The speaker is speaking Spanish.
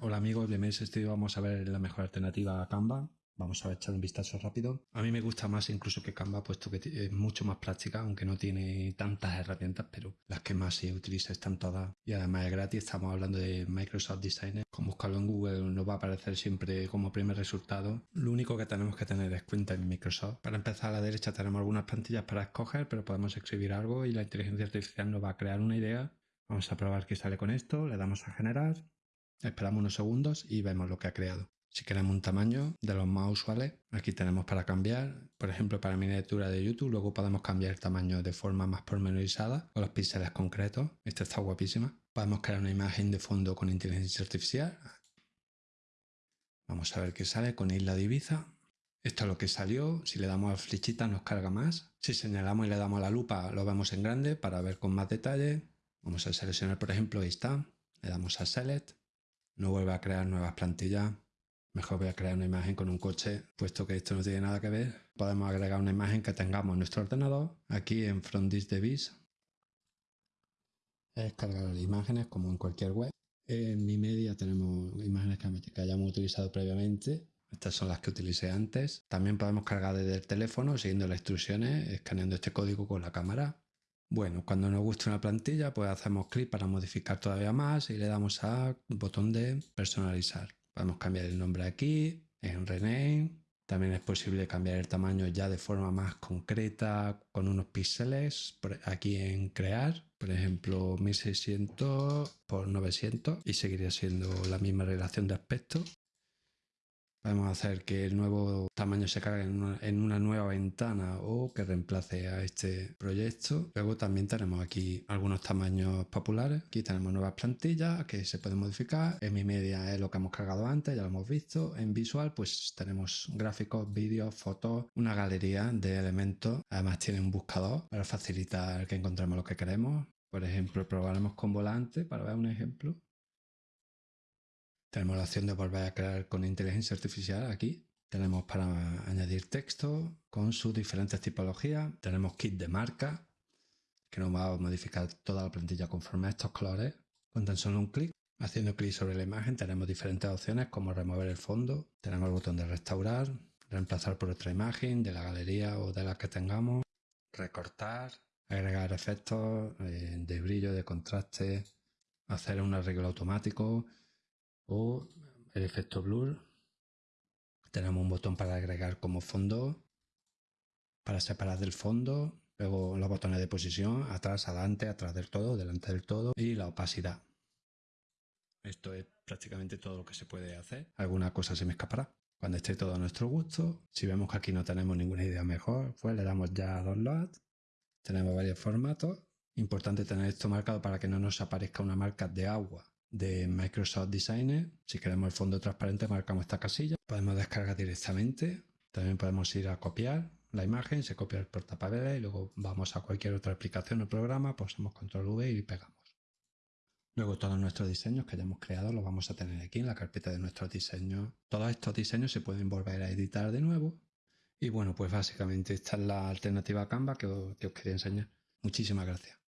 Hola amigos, bienvenidos a este vídeo. Vamos a ver la mejor alternativa a Canva. Vamos a echar un vistazo rápido. A mí me gusta más incluso que Canva, puesto que es mucho más práctica, aunque no tiene tantas herramientas, pero las que más se utiliza están todas. Y además es gratis, estamos hablando de Microsoft Designer. Con buscarlo en Google nos va a aparecer siempre como primer resultado. Lo único que tenemos que tener es cuenta en Microsoft. Para empezar a la derecha tenemos algunas plantillas para escoger, pero podemos escribir algo y la inteligencia artificial nos va a crear una idea. Vamos a probar qué sale con esto, le damos a generar Esperamos unos segundos y vemos lo que ha creado. Si queremos un tamaño de los más usuales, aquí tenemos para cambiar. Por ejemplo, para miniatura de YouTube, luego podemos cambiar el tamaño de forma más pormenorizada o los píxeles concretos. Esta está guapísima. Podemos crear una imagen de fondo con inteligencia artificial. Vamos a ver qué sale con Isla de Ibiza. Esto es lo que salió. Si le damos a flechita nos carga más. Si señalamos y le damos a la lupa lo vemos en grande para ver con más detalle. Vamos a seleccionar por ejemplo ahí está. Le damos a Select no vuelva a crear nuevas plantillas. Mejor voy a crear una imagen con un coche, puesto que esto no tiene nada que ver. Podemos agregar una imagen que tengamos en nuestro ordenador, aquí en From This Device. Es cargar imágenes como en cualquier web. En mi media tenemos imágenes que hayamos utilizado previamente. Estas son las que utilicé antes. También podemos cargar desde el teléfono siguiendo las instrucciones, escaneando este código con la cámara. Bueno, cuando nos gusta una plantilla, pues hacemos clic para modificar todavía más y le damos al botón de personalizar. Podemos cambiar el nombre aquí, en Rename. También es posible cambiar el tamaño ya de forma más concreta con unos píxeles aquí en crear. Por ejemplo, 1600 por 900 y seguiría siendo la misma relación de aspecto. Podemos hacer que el nuevo tamaño se cargue en una, nueva ventana o que reemplace a este proyecto. Luego también tenemos aquí algunos tamaños populares. Aquí tenemos nuevas plantillas que se pueden modificar. En mi media es lo que hemos cargado antes, ya lo hemos visto. En visual pues tenemos gráficos, vídeos, fotos, una galería de elementos. Además tiene un buscador para facilitar que encontremos lo que queremos. Por ejemplo, probaremos con volante para ver un ejemplo. Tenemos la opción de volver a crear con inteligencia artificial aquí. Tenemos para añadir texto con sus diferentes tipologías. Tenemos kit de marca que nos va a modificar toda la plantilla conforme a estos colores con tan solo un clic. Haciendo clic sobre la imagen tenemos diferentes opciones como remover el fondo. Tenemos el botón de restaurar, reemplazar por otra imagen de la galería o de la que tengamos. Recortar, agregar efectos eh, de brillo, de contraste, hacer un arreglo automático, el efecto blur. Tenemos un botón para agregar como fondo, para separar del fondo, luego los botones de posición, atrás, adelante, atrás del todo, delante del todo y la opacidad. Esto es prácticamente todo lo que se puede hacer. Alguna cosa se me escapará. Cuando esté todo a nuestro gusto, si vemos que aquí no tenemos ninguna idea mejor, pues le damos ya a Download. Tenemos varios formatos. Importante tener esto marcado para que no nos aparezca una marca de agua de Microsoft Designer. Si queremos el fondo transparente, marcamos esta casilla. Podemos descargar directamente. También podemos ir a copiar la imagen, se copia el portapapeles y luego vamos a cualquier otra aplicación o programa, pulsamos control V y pegamos. Luego todos nuestros diseños que hayamos creado los vamos a tener aquí en la carpeta de nuestros diseños. Todos estos diseños se pueden volver a editar de nuevo. Y bueno, pues básicamente esta es la alternativa a Canva que os quería enseñar. Muchísimas gracias.